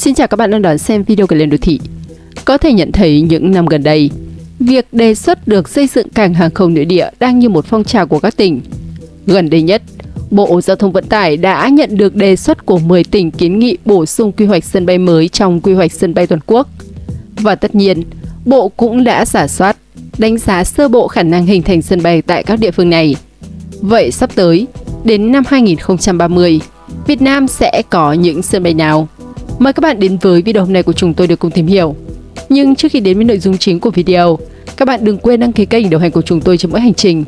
Xin chào các bạn đang đón xem video của Lên Đô Thị. Có thể nhận thấy những năm gần đây, việc đề xuất được xây dựng cảng hàng không nội địa đang như một phong trào của các tỉnh. Gần đây nhất, Bộ Giao thông Vận tải đã nhận được đề xuất của 10 tỉnh kiến nghị bổ sung quy hoạch sân bay mới trong quy hoạch sân bay toàn quốc. Và tất nhiên, Bộ cũng đã giả soát, đánh giá sơ bộ khả năng hình thành sân bay tại các địa phương này. Vậy sắp tới, đến năm 2030, Việt Nam sẽ có những sân bay nào? Mời các bạn đến với video hôm nay của chúng tôi để cùng tìm hiểu. Nhưng trước khi đến với nội dung chính của video, các bạn đừng quên đăng ký kênh đồng hành của chúng tôi trong mỗi hành trình.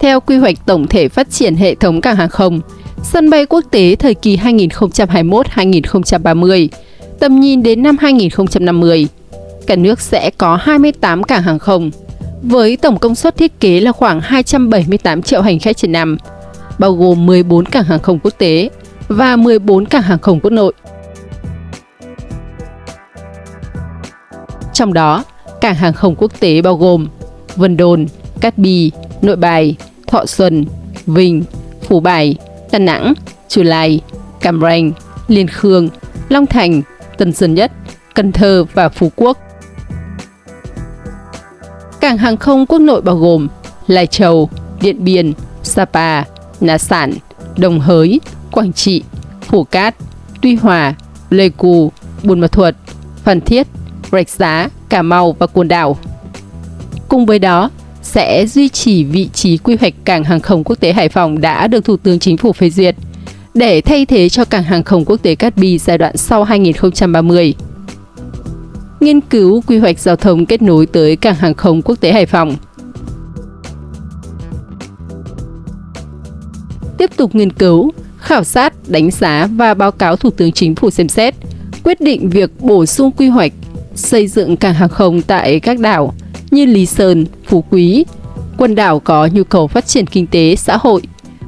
Theo quy hoạch tổng thể phát triển hệ thống cảng hàng không, sân bay quốc tế thời kỳ 2021-2030, tầm nhìn đến năm 2050, cả nước sẽ có 28 cảng hàng không, với tổng công suất thiết kế là khoảng 278 triệu hành khách trên năm, bao gồm 14 cảng hàng không quốc tế và 14 cảng hàng không quốc nội. Trong đó, cảng hàng không quốc tế bao gồm Vân Đồn, Cát Bi, Nội Bài, Thọ Xuân, Vinh, Phú Bài, Đà Nẵng, Chù Lai, Cam Ranh, Liên Khương, Long Thành, Tân Sơn Nhất, Cần Thơ và Phú Quốc. Cảng hàng không quốc nội bao gồm Lai Châu, Điện Biên, Sapa, Na Sản, Đồng Hới, Quảng Trị, Phủ Cát, Tuy Hòa, Pleiku, Buôn Ma Thuột, Phan Thiết, Rạch Giá, Cà Mau và Côn Đảo. Cùng với đó, sẽ duy trì vị trí quy hoạch cảng hàng không quốc tế Hải Phòng đã được Thủ tướng Chính phủ phê duyệt để thay thế cho cảng hàng không quốc tế Cát Bi giai đoạn sau 2030 nghiên cứu quy hoạch giao thông kết nối tới cảng hàng không quốc tế Hải Phòng. Tiếp tục nghiên cứu, khảo sát, đánh giá và báo cáo Thủ tướng Chính phủ xem xét, quyết định việc bổ sung quy hoạch xây dựng cảng hàng không tại các đảo như Lý Sơn, Phú Quý, quần đảo có nhu cầu phát triển kinh tế, xã hội,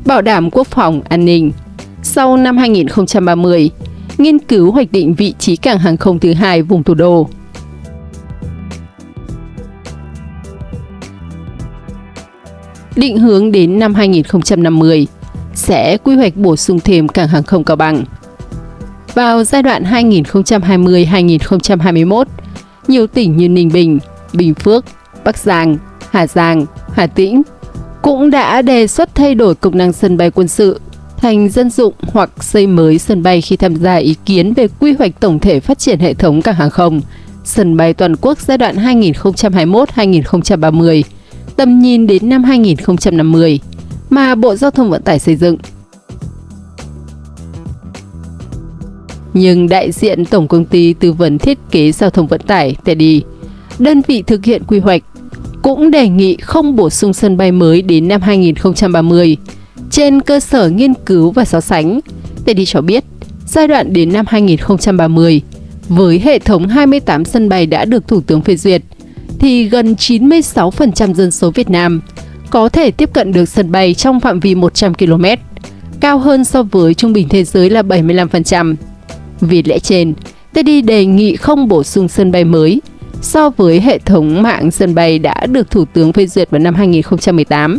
bảo đảm quốc phòng, an ninh. Sau năm 2030, nghiên cứu hoạch định vị trí cảng hàng không thứ hai vùng thủ đô. Định hướng đến năm 2050 sẽ quy hoạch bổ sung thêm cảng hàng không Cao Bằng. Vào giai đoạn 2020-2021, nhiều tỉnh như Ninh Bình, Bình Phước, Bắc Giang, Hà Giang, Hà Tĩnh cũng đã đề xuất thay đổi công năng sân bay quân sự thành dân dụng hoặc xây mới sân bay khi tham gia ý kiến về quy hoạch tổng thể phát triển hệ thống cảng hàng không, sân bay toàn quốc giai đoạn 2021-2030 tầm nhìn đến năm 2050 mà Bộ Giao thông Vận tải xây dựng. Nhưng đại diện Tổng Công ty Tư vấn Thiết kế Giao thông Vận tải Teddy, đơn vị thực hiện quy hoạch, cũng đề nghị không bổ sung sân bay mới đến năm 2030 trên cơ sở nghiên cứu và so sánh. Teddy cho biết, giai đoạn đến năm 2030, với hệ thống 28 sân bay đã được Thủ tướng phê duyệt, thì gần 96% dân số Việt Nam có thể tiếp cận được sân bay trong phạm vi 100 km, cao hơn so với trung bình thế giới là 75%. Vì lẽ trên, Teddy đề nghị không bổ sung sân bay mới so với hệ thống mạng sân bay đã được Thủ tướng phê duyệt vào năm 2018.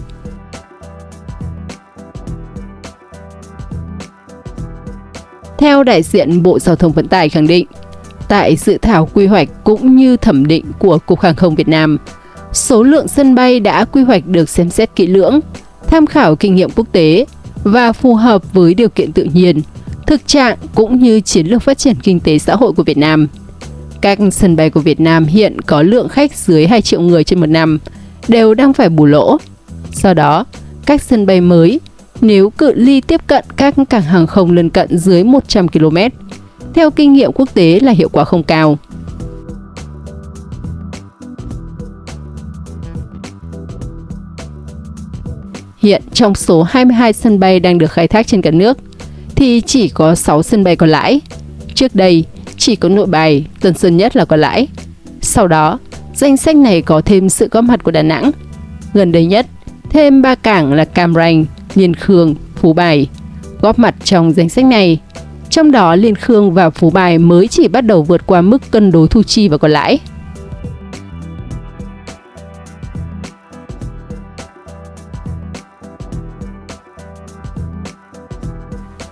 Theo đại diện Bộ Giao thông Vận tải khẳng định, tại dự thảo quy hoạch cũng như thẩm định của Cục Hàng không Việt Nam. Số lượng sân bay đã quy hoạch được xem xét kỹ lưỡng, tham khảo kinh nghiệm quốc tế và phù hợp với điều kiện tự nhiên, thực trạng cũng như chiến lược phát triển kinh tế xã hội của Việt Nam. Các sân bay của Việt Nam hiện có lượng khách dưới 2 triệu người trên một năm, đều đang phải bù lỗ. Do đó, các sân bay mới, nếu cự ly tiếp cận các cảng hàng không lân cận dưới 100 km, theo kinh nghiệm quốc tế là hiệu quả không cao. Hiện trong số 22 sân bay đang được khai thác trên cả nước, thì chỉ có 6 sân bay có lãi. Trước đây, chỉ có nội bài, Tân Sơn Nhất là có lãi. Sau đó, danh sách này có thêm sự góp mặt của Đà Nẵng. Gần đây nhất, thêm ba cảng là Cam Ranh, Liên Khương, Phú Bài. Góp mặt trong danh sách này trong đó, Liên Khương và Phú Bài mới chỉ bắt đầu vượt qua mức cân đối thu chi và còn lãi.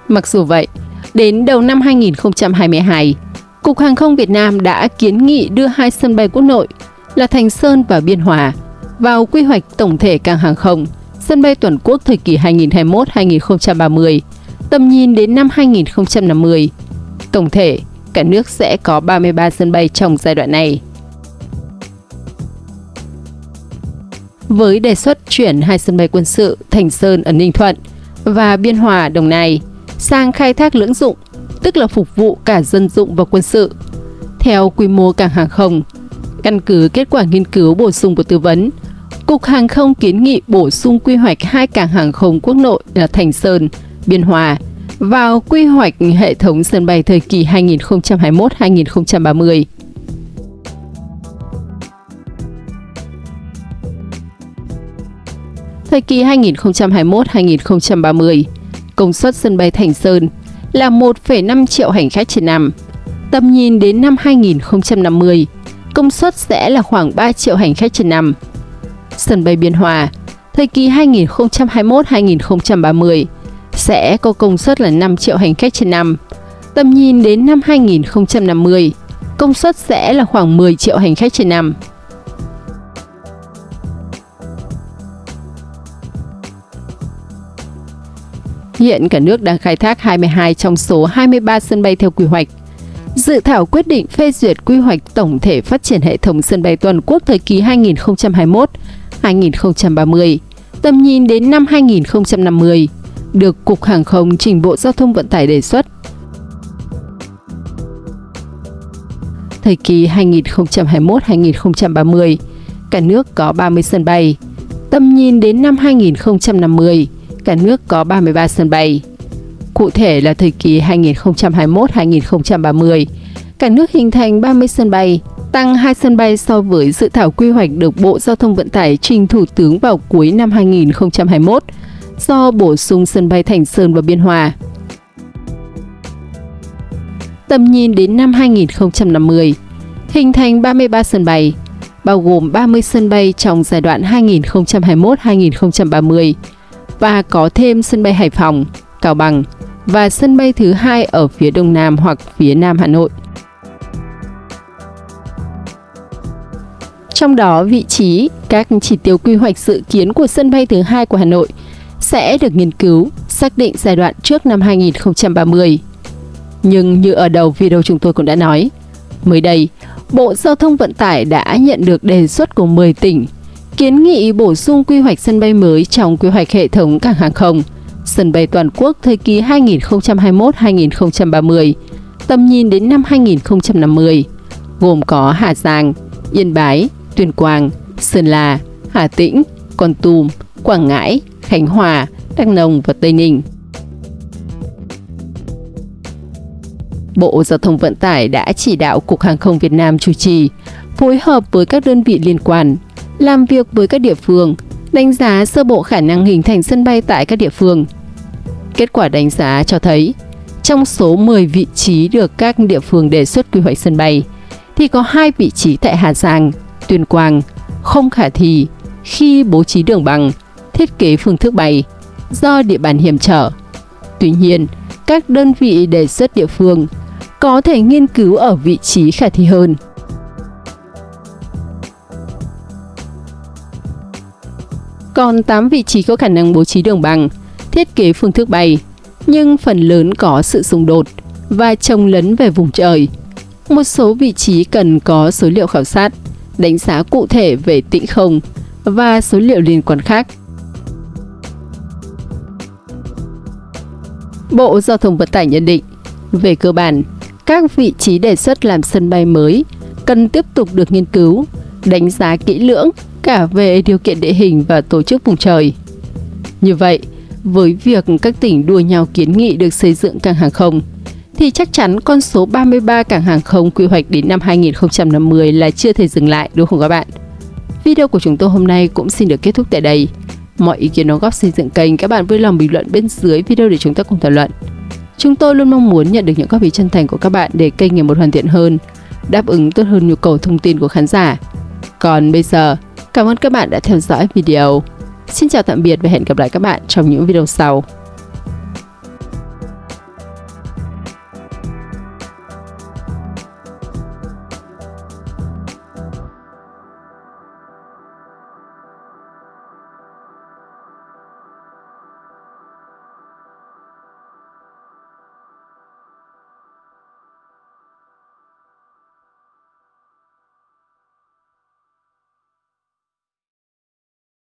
Mặc dù vậy, đến đầu năm 2022, Cục Hàng không Việt Nam đã kiến nghị đưa hai sân bay quốc nội là Thành Sơn và Biên Hòa vào quy hoạch tổng thể cảng hàng không sân bay toàn quốc thời kỳ 2021-2030 tầm nhìn đến năm 2050. Tổng thể, cả nước sẽ có 33 sân bay trong giai đoạn này. Với đề xuất chuyển hai sân bay quân sự Thành Sơn ở Ninh Thuận và Biên Hòa, Đồng Nai sang khai thác lưỡng dụng, tức là phục vụ cả dân dụng và quân sự. Theo quy mô cảng hàng không, căn cứ kết quả nghiên cứu bổ sung của tư vấn, Cục Hàng không kiến nghị bổ sung quy hoạch hai cảng hàng không quốc nội là Thành Sơn, Biên Hòa vào quy hoạch hệ thống sân bay thời kỳ 2021-2030. Thời kỳ 2021-2030, công suất sân bay Thành Sơn là 1,5 triệu hành khách trên năm. Tầm nhìn đến năm 2050, công suất sẽ là khoảng 3 triệu hành khách trên năm. Sân bay Biên Hòa, thời kỳ 2021-2030 sẽ có công suất là 5 triệu hành khách trên năm. Tầm nhìn đến năm 2050, công suất sẽ là khoảng 10 triệu hành khách trên năm. Hiện cả nước đang khai thác 22 trong số 23 sân bay theo quy hoạch. Dự thảo quyết định phê duyệt quy hoạch tổng thể phát triển hệ thống sân bay toàn quốc thời kỳ 2021-2030, tầm nhìn đến năm 2050, được Cục Hàng không trình Bộ Giao thông Vận tải đề xuất. Thời kỳ 2021-2030, cả nước có 30 sân bay. Tầm nhìn đến năm 2050, cả nước có 33 sân bay. Cụ thể là thời kỳ 2021-2030, cả nước hình thành 30 sân bay, tăng 2 sân bay so với dự thảo quy hoạch được Bộ Giao thông Vận tải trình Thủ tướng vào cuối năm 2021 do bổ sung sân bay Thành Sơn và Biên Hòa. Tầm nhìn đến năm 2050, hình thành 33 sân bay, bao gồm 30 sân bay trong giai đoạn 2021-2030 và có thêm sân bay Hải Phòng, Cao Bằng và sân bay thứ hai ở phía đông nam hoặc phía nam Hà Nội. Trong đó, vị trí, các chỉ tiêu quy hoạch dự kiến của sân bay thứ hai của Hà Nội sẽ được nghiên cứu, xác định giai đoạn trước năm 2030. Nhưng như ở đầu video chúng tôi cũng đã nói, mới đây, Bộ Giao thông Vận tải đã nhận được đề xuất của 10 tỉnh kiến nghị bổ sung quy hoạch sân bay mới trong quy hoạch hệ thống cảng hàng không, sân bay toàn quốc thời kỳ 2021-2030, tầm nhìn đến năm 2050, gồm có Hà Giang, Yên Bái, Tuyên Quang, Sơn La, Hà Tĩnh, Con Tum, Quảng Ngãi, Khánh Hòa, Đắk Nông và Tây Ninh. Bộ Giao thông Vận tải đã chỉ đạo Cục Hàng không Việt Nam chủ trì, phối hợp với các đơn vị liên quan làm việc với các địa phương, đánh giá sơ bộ khả năng hình thành sân bay tại các địa phương. Kết quả đánh giá cho thấy, trong số 10 vị trí được các địa phương đề xuất quy hoạch sân bay, thì có hai vị trí tại Hà Giang, Tuyên Quang không khả thi khi bố trí đường bằng, thiết kế phương thức bay do địa bàn hiểm trở. Tuy nhiên, các đơn vị đề xuất địa phương có thể nghiên cứu ở vị trí khả thi hơn – còn 8 vị trí có khả năng bố trí đường bằng, thiết kế phương thức bay, nhưng phần lớn có sự xung đột và trồng lấn về vùng trời. Một số vị trí cần có số liệu khảo sát, đánh giá cụ thể về tĩnh không và số liệu liên quan khác. Bộ Giao thông Vận tải nhận định, về cơ bản, các vị trí đề xuất làm sân bay mới cần tiếp tục được nghiên cứu, đánh giá kỹ lưỡng cả về điều kiện địa hình và tổ chức vùng trời. Như vậy, với việc các tỉnh đua nhau kiến nghị được xây dựng cảng hàng không, thì chắc chắn con số 33 cảng hàng không quy hoạch đến năm 2050 là chưa thể dừng lại đúng không các bạn? Video của chúng tôi hôm nay cũng xin được kết thúc tại đây. Mọi ý kiến đóng góp xây dựng kênh các bạn vui lòng bình luận bên dưới video để chúng ta cùng thảo luận. Chúng tôi luôn mong muốn nhận được những góp ý chân thành của các bạn để kênh ngày một hoàn thiện hơn, đáp ứng tốt hơn nhu cầu thông tin của khán giả. Còn bây giờ, Cảm ơn các bạn đã theo dõi video. Xin chào tạm biệt và hẹn gặp lại các bạn trong những video sau.